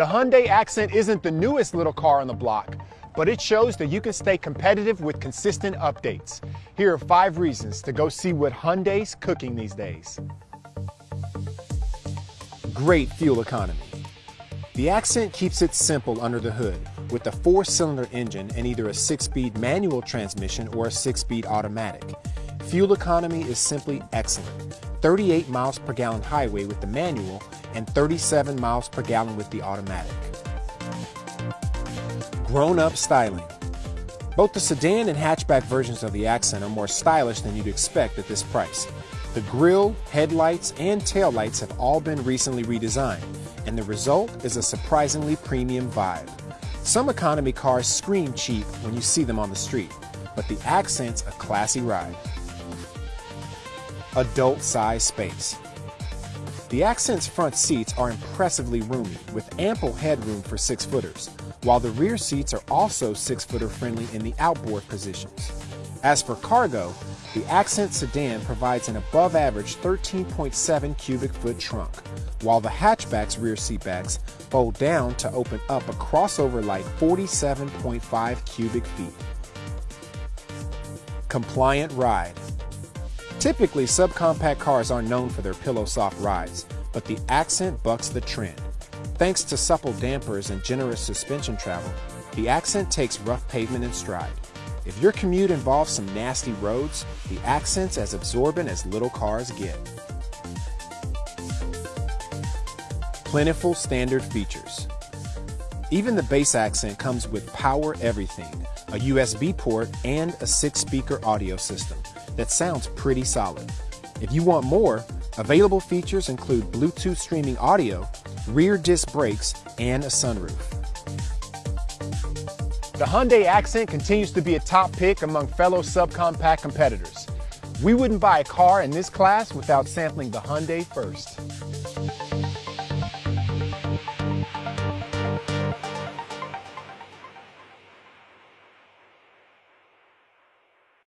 The Hyundai Accent isn't the newest little car on the block, but it shows that you can stay competitive with consistent updates. Here are five reasons to go see what Hyundai's cooking these days. Great fuel economy. The Accent keeps it simple under the hood with a four-cylinder engine and either a six-speed manual transmission or a six-speed automatic. Fuel economy is simply excellent. 38 miles per gallon highway with the manual and 37 miles per gallon with the automatic. Grown-up styling. Both the sedan and hatchback versions of the Accent are more stylish than you'd expect at this price. The grille, headlights, and taillights have all been recently redesigned, and the result is a surprisingly premium vibe. Some economy cars scream cheap when you see them on the street, but the Accent's a classy ride. Adult size space. The Accent's front seats are impressively roomy, with ample headroom for six footers, while the rear seats are also six footer friendly in the outboard positions. As for cargo, the Accent sedan provides an above average 13.7 cubic foot trunk, while the hatchback's rear seatbacks fold down to open up a crossover light 47.5 cubic feet. Compliant ride. Typically, subcompact cars are known for their pillow soft rides, but the Accent bucks the trend. Thanks to supple dampers and generous suspension travel, the Accent takes rough pavement in stride. If your commute involves some nasty roads, the Accent's as absorbent as little cars get. Plentiful standard features. Even the base Accent comes with Power Everything, a USB port, and a six-speaker audio system that sounds pretty solid. If you want more, available features include Bluetooth streaming audio, rear disc brakes, and a sunroof. The Hyundai Accent continues to be a top pick among fellow subcompact competitors. We wouldn't buy a car in this class without sampling the Hyundai first.